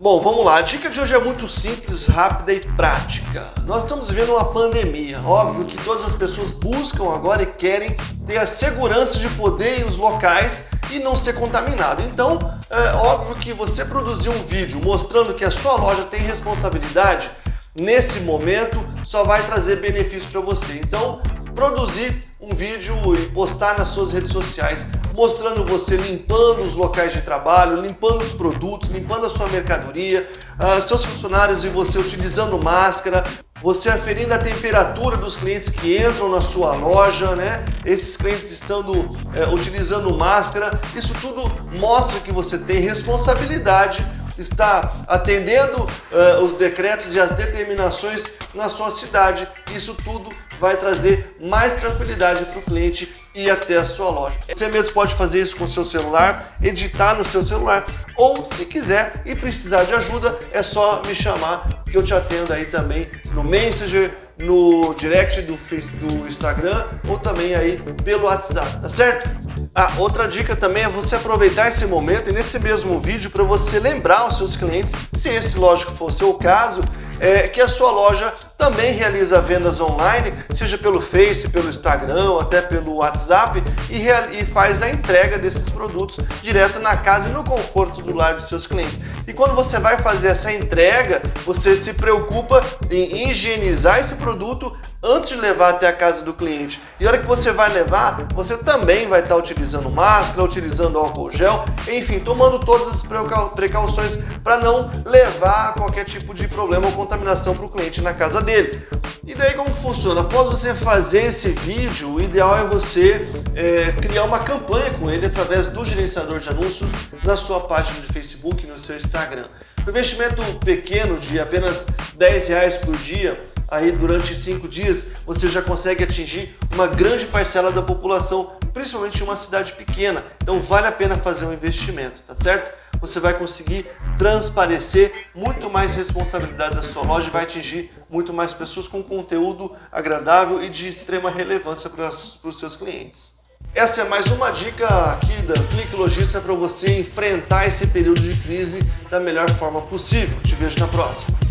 Bom, vamos lá. A dica de hoje é muito simples, rápida e prática. Nós estamos vivendo uma pandemia. Óbvio que todas as pessoas buscam agora e querem ter a segurança de poder ir nos locais e não ser contaminado. Então, é óbvio que você produzir um vídeo mostrando que a sua loja tem responsabilidade, nesse momento só vai trazer benefício para você. Então, produzir um vídeo e postar nas suas redes sociais mostrando você limpando os locais de trabalho, limpando os produtos, limpando a sua mercadoria, uh, seus funcionários e você utilizando máscara, você aferindo a temperatura dos clientes que entram na sua loja, né? Esses clientes estando é, utilizando máscara, isso tudo mostra que você tem responsabilidade está atendendo uh, os decretos e as determinações na sua cidade. Isso tudo vai trazer mais tranquilidade para o cliente ir até a sua loja. Você mesmo pode fazer isso com seu celular, editar no seu celular, ou se quiser e precisar de ajuda, é só me chamar que eu te atendo aí também no Messenger, no direct do, do Instagram ou também aí pelo WhatsApp, tá certo? Ah, outra dica também é você aproveitar esse momento e nesse mesmo vídeo para você lembrar os seus clientes, se esse lógico for o seu caso, é, que a sua loja também realiza vendas online, seja pelo Face, pelo Instagram, até pelo WhatsApp e, e, faz a entrega desses produtos direto na casa e no conforto do lar dos seus clientes. E quando você vai fazer essa entrega, você se preocupa em higienizar esse produto antes de levar até a casa do cliente. E a hora que você vai levar, você também vai estar utilizando máscara, utilizando álcool gel, enfim, tomando todas as precauções para não levar qualquer tipo de problema ou contaminação para o cliente na casa dele. E daí como que funciona? Após você fazer esse vídeo, o ideal é você é, criar uma campanha com ele através do gerenciador de anúncios na sua página de Facebook, no seu Instagram. Um investimento pequeno de apenas 10 reais por dia aí durante cinco dias, você já consegue atingir uma grande parcela da população, principalmente em uma cidade pequena. Então vale a pena fazer um investimento, tá certo? Você vai conseguir transparecer muito mais responsabilidade da sua loja e vai atingir muito mais pessoas com conteúdo agradável e de extrema relevância para os seus clientes. Essa é mais uma dica aqui da Clique Logística para você enfrentar esse período de crise da melhor forma possível. Te vejo na próxima.